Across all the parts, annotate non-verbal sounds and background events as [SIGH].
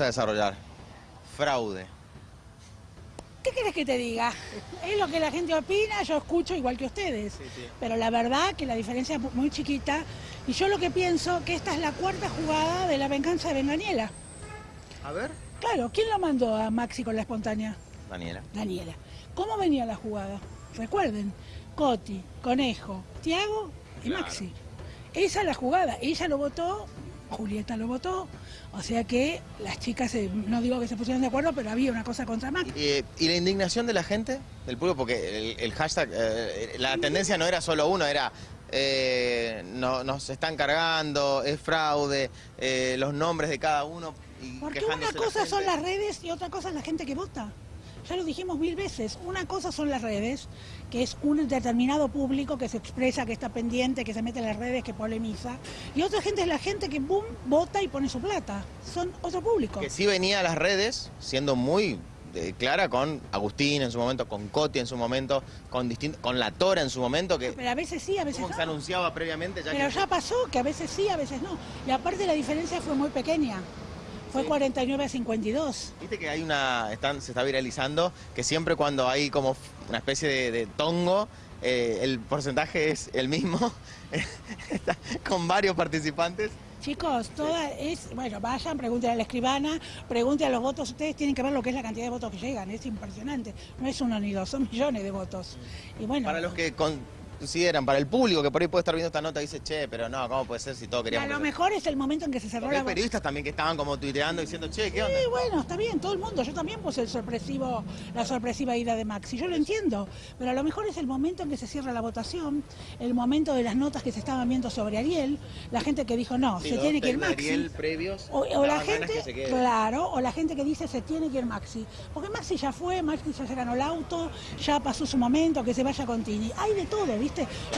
a desarrollar? Fraude. ¿Qué querés que te diga? Es lo que la gente opina, yo escucho igual que ustedes. Pero la verdad que la diferencia es muy chiquita. Y yo lo que pienso que esta es la cuarta jugada de la venganza de Benganiela. A ver. Claro, ¿quién lo mandó a Maxi con la espontánea? Daniela. Daniela. ¿Cómo venía la jugada? Recuerden, Coti, Conejo, Tiago y Claro. Maxi. Esa es la jugada. Ella lo votó, Julieta lo votó. O sea que las chicas, se- no digo que se pusieron de acuerdo, pero había una cosa contra Maxi. Eh, ¿Y la indignación de la gente, del pueblo? Porque el, el hashtag, eh, la tendencia no era solo uno, era eh, no, nos están cargando, es fraude, eh, los nombres de cada uno. Y Porque una la cosa son las redes y otra cosa es la gente que vota. Ya lo dijimos mil veces. Una cosa son las redes, que es un determinado público que se expresa, que está pendiente, que se mete en las redes, que polemiza. Y otra gente es la gente que, boom, vota y pone su plata. Son otro público. Que sí venía a las redes siendo muy eh, clara con Agustín en su momento, con Coti en su momento, con, distin- con La Tora en su momento, que Pero a veces sí, a veces como que se no. anunciaba previamente. Ya Pero que- ya pasó, que a veces sí, a veces no. Y aparte la diferencia fue muy pequeña. Fue Sí. 49 a 52. Viste que hay una, están, se está viralizando, que siempre cuando hay como una especie de, de tongo, eh, el porcentaje es el mismo, [LAUGHS] Está con varios participantes. Chicos, toda es, bueno, vayan, pregunten a la escribana, pregunten a los votos, ustedes tienen que ver lo que es la cantidad de votos que llegan, es impresionante, no es uno ni dos, son millones de votos. Y bueno, Para los que consideran, para el público que por ahí puede estar viendo esta nota, dice, che, pero no, ¿cómo puede ser si todos a queríamos lo que se-?" mejor es el momento en que se cerró Porque hay la votación. periodistas también que estaban como tuiteando diciendo, che, ¿qué onda? Sí, bueno, está bien, todo el mundo. Yo también puse el sorpresivo, la sorpresiva ida de Maxi. Yo lo entiendo, pero a lo mejor es el momento en que se cierra la votación, el momento de las notas que se estaban viendo sobre Ariel, la gente que dijo no, Sí, se tiene que ir Maxi. Ariel previos, O, o la gente, que claro, o la gente que dice se tiene que ir Maxi. Porque Maxi ya fue, Maxi ya se ganó el auto, ya pasó su momento, que se vaya con Tini. Hay de todo, ¿viste?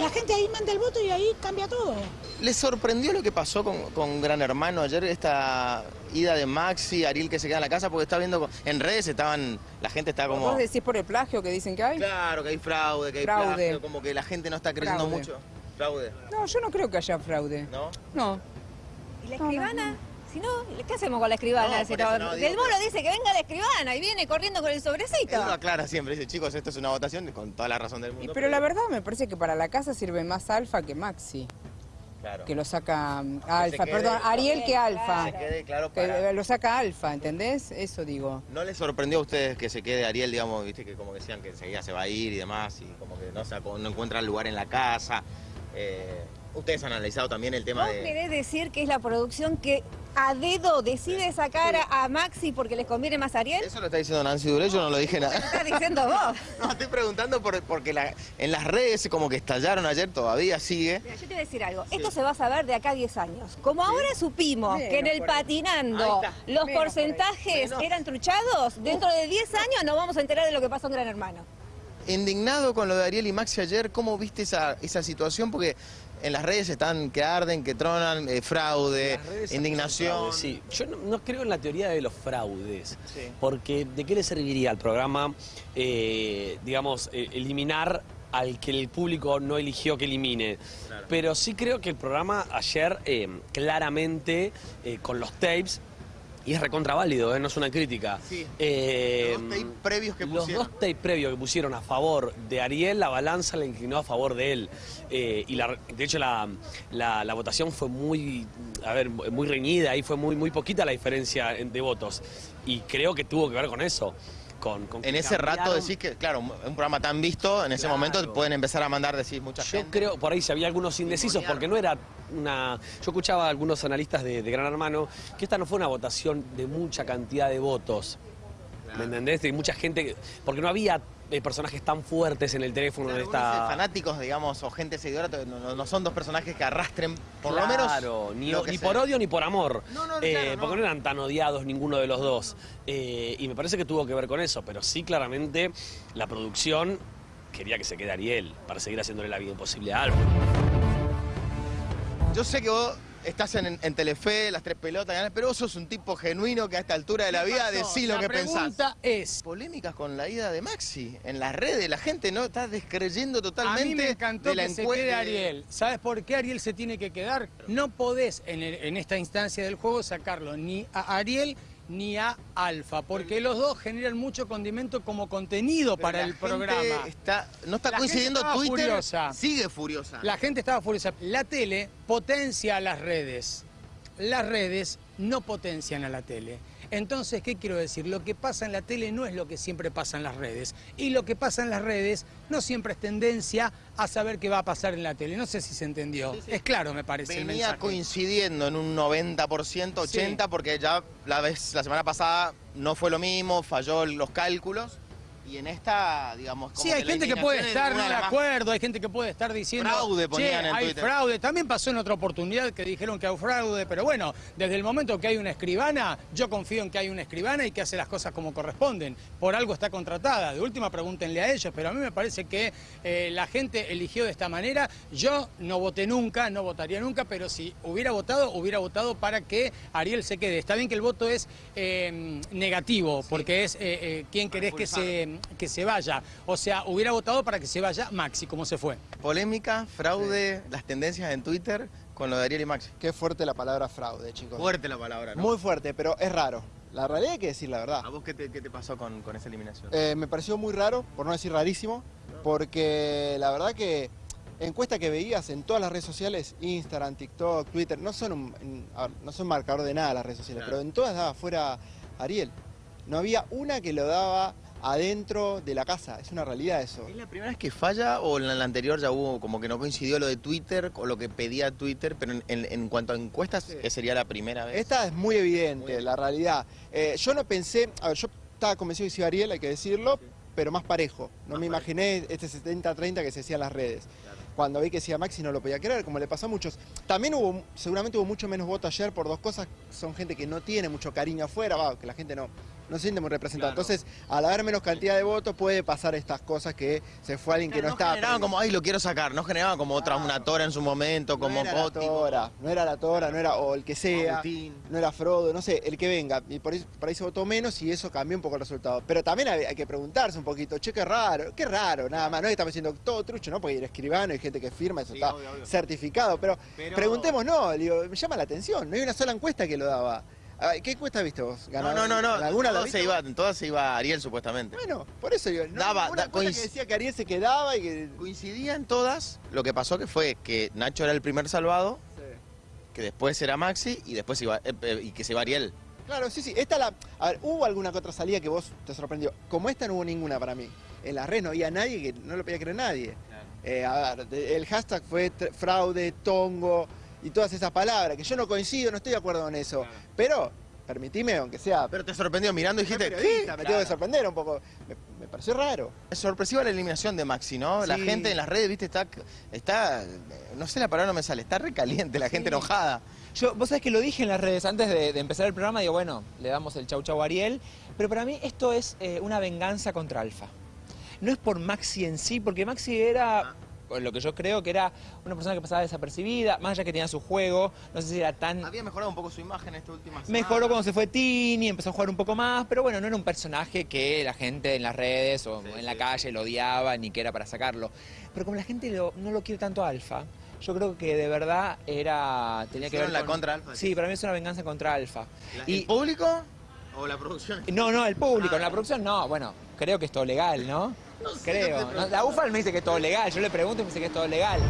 La gente ahí manda el voto y ahí cambia todo. ¿Les sorprendió lo que pasó con, con Gran Hermano ayer, esta ida de Maxi, Ariel que se queda en la casa? Porque está viendo, en redes estaban, la gente está como... ¿Vos decís por el plagio que dicen que hay? Claro, que hay fraude, que hay Fraude. plagio, como que la gente no está creyendo Fraude. mucho. Fraude, No, yo no creo que haya fraude. ¿no? No. ¿Y la No, no, escribana? Si no, ¿qué hacemos con la escribana? No, Si por eso no- no, digo Del Moro que- dice que venga la escribana y viene corriendo con el sobrecito. Lo aclara siempre, dice, chicos, esto es una votación con toda la razón del Y- mundo. pero la verdad me parece que para la casa sirve más Alfa que Maxi, claro, que lo saca Alfa, quede- perdón, Ariel que Alfa, se quede claro que para... lo saca Alfa, ¿entendés? Eso digo. ¿No les sorprendió a ustedes que se quede Ariel, digamos, viste, que como decían que enseguida se va a ir y demás, y como que no, se, no encuentra lugar en la casa? Eh, ustedes han analizado también el tema ¿Vos de... querés decir que es la producción que a dedo decide sacar a- Maxi porque les conviene más a Ariel? Eso lo está diciendo Nancy Duré, yo no lo dije ¿Lo nada. estás diciendo [LAUGHS] vos? No, estoy preguntando por- porque la- en las redes como que estallaron ayer, todavía sigue. Mira, yo te voy a decir algo. Esto se va a saber de acá a 10 años. Como ahora supimos Menos que en el patinando los Menos porcentajes eran truchados, dentro de 10 años nos vamos a enterar de lo que pasó en Gran Hermano. Indignado con lo de Ariel y Maxi ayer, ¿cómo viste esa, esa situación? Porque en las redes están que arden, que tronan, eh, fraude, indignación. fraude, Sí, yo no, no creo en la teoría de los fraudes, Sí. porque ¿de qué le serviría al programa, eh, digamos, eh, eliminar al que el público no eligió que elimine? Claro. Pero sí creo que el programa ayer, eh, claramente, eh, con los tapes, y es recontraválido, eh, no es una crítica. Sí. Eh, Los dos tapes previos que los pusieron. dos tapes previos que pusieron a favor de Ariel, la balanza la inclinó a favor de él. Eh, y la- de hecho la, la- la votación fue muy, a ver, muy reñida y fue muy, muy poquita la diferencia en- de votos. Y creo que tuvo que ver con eso. Con, con que En ese rato decís que, claro, un programa tan visto, en ese Claro. momento pueden empezar a mandar, decir mucha Yo gente. creo, por ahí si había algunos indecisos, porque no era una... Yo escuchaba a algunos analistas de, de Gran Hermano que esta no fue una votación de mucha cantidad de votos. ¿Me entendés? De mucha gente, que- porque no había eh, personajes tan fuertes en el teléfono Claro, de esta... fanáticos, digamos, o gente seguidora, no, no- son dos personajes que arrastren, por lo menos. Claro, ni, lo por odio ni por amor. No, no, Eh, claro. Porque no eran tan odiados ninguno de los dos. Eh, y me parece que tuvo que ver con eso, pero sí claramente la producción quería que se quede Ariel para seguir haciéndole la vida imposible a Alfa. Yo sé que vos estás en, en Telefe, las tres pelotas, pero vos sos un tipo genuino que a esta altura de la vida decís lo que la pensás. pregunta es, Polémicas con la ida de Maxi en las redes, la gente no está descreyendo totalmente a mí me encantó de la que se quede Ariel. ¿Sabes por qué Ariel se tiene que quedar? No podés en, el- en esta instancia del juego sacarlo ni a Ariel ni a Alfa, porque los dos generan mucho condimento como contenido para el gente programa. Está, no está La gente coincidiendo estaba Twitter. furiosa. Sigue furiosa. La gente estaba furiosa. La tele potencia a las redes. Las redes no potencian a la tele. Entonces, ¿qué quiero decir? Lo que pasa en la tele no es lo que siempre pasa en las redes. Y lo que pasa en las redes no siempre es tendencia a saber qué va a pasar en la tele. No sé si se entendió. Es claro, me parece. el Venía mensaje. coincidiendo en un 90%, 80%, porque ya la vez la semana pasada no fue lo mismo, falló los cálculos. Y en esta, digamos, como Sí, hay gente que puede estar no de acuerdo, hay gente que puede estar diciendo Fraude "Che, ponían en hay Twitter". fraude. También pasó en otra oportunidad que dijeron que hay fraude, pero bueno, desde el momento que hay una escribana, yo confío en que hay una escribana y que hace las cosas como corresponden. Por algo está contratada. De última, pregúntenle a ellos, pero a mí me parece que eh, la gente eligió de esta manera. Yo no voté nunca, no votaría nunca, pero si hubiera votado, hubiera votado para que Ariel se quede. Está bien que el voto es eh, negativo, porque es eh, eh, quién querés que se, que se vaya. O sea, hubiera votado para que se vaya Maxi, como se fue. Polémica, fraude, las tendencias en Twitter con lo de Ariel y Maxi. Qué fuerte la palabra fraude, chicos. Fuerte la palabra, ¿no? Muy fuerte, pero es raro. La realidad hay que decir la verdad. ¿A vos qué te, qué te pasó con, con esa eliminación? Eh, me pareció muy raro, por no decir rarísimo, porque la verdad que encuestas que veías en todas las redes sociales, Instagram, TikTok, Twitter, no son, un, no son marcador de nada las redes sociales, Claro. pero en todas daba fuera Ariel. No había una que lo daba adentro de la casa, es una realidad eso. ¿Es la primera vez que falla o en la anterior ya hubo como que no coincidió lo de Twitter o lo que pedía Twitter? Pero en, en- en cuanto a encuestas, Sí. ¿qué sería la primera vez? Esta es muy evidente, Muy la realidad. Eh, yo no pensé, a ver, yo estaba convencido que iba Ariel, hay que decirlo, pero más parejo. No Más me parejo. imaginé este 70-30 que se hacía en las redes. Cuando vi que decía Maxi no lo podía creer, como le pasó a muchos. También hubo, seguramente hubo mucho menos voto ayer por dos cosas. Son gente que no tiene mucho cariño afuera, va, que la gente no, no se siente muy representada. Claro. Entonces, al haber menos cantidad de votos, puede pasar estas cosas que se fue alguien que no, no estaba. generaban como, ay, lo quiero sacar, no generaban como otra, una tora en su momento, como no era la Tora, no era la Tora, no era, o el que sea. Agustín. no era Frodo, no sé, el que venga. Y por ahí, por ahí se votó menos y eso cambió un poco el resultado. Pero también hay, hay que preguntarse un poquito, che, qué raro, qué raro, nada más. No es que estamos diciendo todo trucho, ¿no? Porque el escribano hay gente que firma, eso Sí, está obvio, obvio. certificado. Pero, Pero- preguntemos, no, digo, me llama la atención. No hay una sola encuesta que lo daba. ¿Qué encuesta viste vos? No, no, no, no. ¿En ¿Alguna todas se iba, en todas se iba Ariel supuestamente. Bueno, por eso no Daba- da- que decía que Ariel se quedaba y que... Coincidían todas, lo que pasó que fue que Nacho era el primer salvado, que después era Maxi y después iba, eh, eh, y que se iba Ariel. Claro, sí, sí. Esta la. A ver, ¿hubo alguna que otra salida que vos te sorprendió? Como esta no hubo ninguna para mí. En la red no había nadie que no lo podía creer nadie. Eh, a ver, el hashtag fue fraude, tongo y todas esas palabras, que yo no coincido, no estoy de acuerdo con eso. Pero, permitime, aunque sea. Pero te sorprendió mirando y dijiste, ¿qué? Me tengo que sorprender un poco. Me, me pareció raro. Es sorpresiva la eliminación de Maxi, ¿no? La gente en las redes, viste, está, está, no sé la palabra no me sale, está recaliente, la gente enojada. Yo, vos sabés que lo dije en las redes antes de, de empezar el programa, digo, bueno, le damos el chau chau a Ariel, pero para mí esto es eh, una venganza contra Alfa. No es por Maxi en sí, porque Maxi era, lo que yo creo que era una persona que pasaba desapercibida, más allá que tenía su juego, no sé si era tan... Había mejorado un poco su imagen esta última semana. Mejoró cuando se fue Tini, empezó a jugar un poco más, pero bueno, no era un personaje que la gente en las redes o Sí, en la sí. calle lo odiaba ni que era para sacarlo. Pero como la gente lo- no lo quiere tanto a Alfa, yo creo que de verdad era tenía que ver la con- contra Alfa, Sí, para mí es una venganza contra Alfa. Y- ¿El público o la producción? no, no, el público, Ah, en la producción no, bueno, creo que es todo legal, ¿no? Creo. La UFAL me dice que es todo legal, yo le pregunto y me dice que es todo legal.